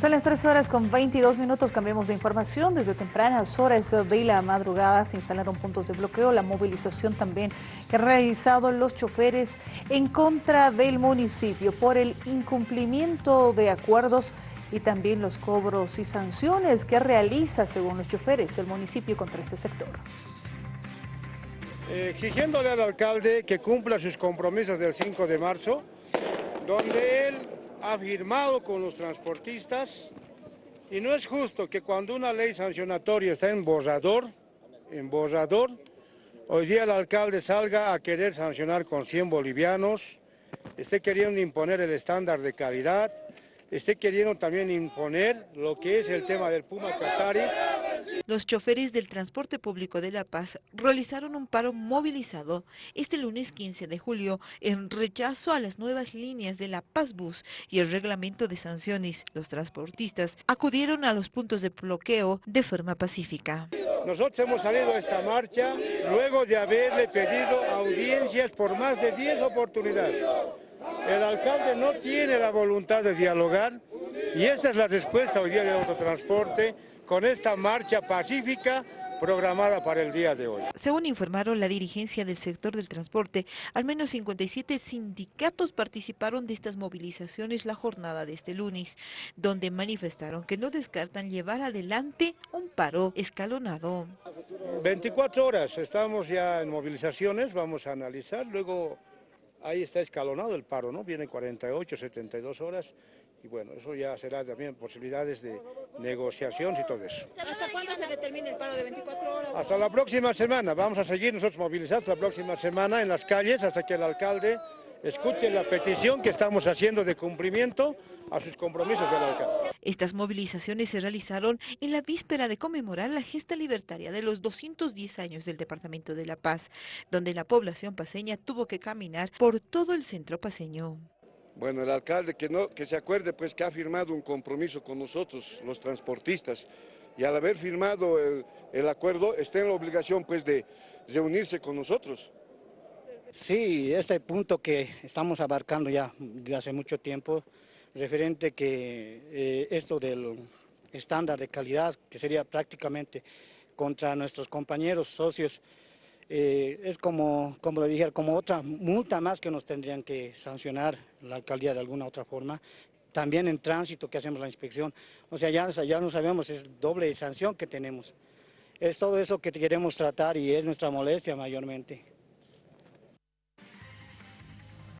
Son las 3 horas con 22 minutos, cambiamos de información. Desde tempranas horas de la madrugada se instalaron puntos de bloqueo, la movilización también que han realizado los choferes en contra del municipio por el incumplimiento de acuerdos y también los cobros y sanciones que realiza, según los choferes, el municipio contra este sector. Exigiéndole al alcalde que cumpla sus compromisos del 5 de marzo, donde él ha firmado con los transportistas y no es justo que cuando una ley sancionatoria está en borrador, en borrador, hoy día el alcalde salga a querer sancionar con 100 bolivianos, esté queriendo imponer el estándar de calidad, esté queriendo también imponer lo que es el tema del Puma Qatari, los choferes del transporte público de La Paz realizaron un paro movilizado este lunes 15 de julio en rechazo a las nuevas líneas de La Paz Bus y el reglamento de sanciones. Los transportistas acudieron a los puntos de bloqueo de forma pacífica. Nosotros hemos salido a esta marcha luego de haberle pedido audiencias por más de 10 oportunidades. El alcalde no tiene la voluntad de dialogar y esa es la respuesta hoy día del autotransporte con esta marcha pacífica programada para el día de hoy. Según informaron la dirigencia del sector del transporte, al menos 57 sindicatos participaron de estas movilizaciones la jornada de este lunes, donde manifestaron que no descartan llevar adelante un paro escalonado. 24 horas, estamos ya en movilizaciones, vamos a analizar, luego ahí está escalonado el paro, ¿no? Viene 48, 72 horas y bueno, eso ya será también posibilidades de negociación y todo eso. ¿Hasta cuándo se determina el paro de 24 horas? Hasta la próxima semana, vamos a seguir nosotros movilizados la próxima semana en las calles hasta que el alcalde escuche la petición que estamos haciendo de cumplimiento a sus compromisos del alcalde. Estas movilizaciones se realizaron en la víspera de conmemorar la gesta libertaria de los 210 años del Departamento de La Paz, donde la población paseña tuvo que caminar por todo el centro paseño. Bueno, el alcalde que, no, que se acuerde pues que ha firmado un compromiso con nosotros, los transportistas, y al haber firmado el, acuerdo está en la obligación pues de reunirse con nosotros. Sí, este punto que estamos abarcando ya de hace mucho tiempo, referente que eh, esto del estándar de calidad, que sería prácticamente contra nuestros compañeros socios, eh, es como, como lo dije, como otra multa más que nos tendrían que sancionar la alcaldía de alguna otra forma. También en tránsito que hacemos la inspección, o sea, ya, ya no sabemos, es doble sanción que tenemos. Es todo eso que queremos tratar y es nuestra molestia mayormente.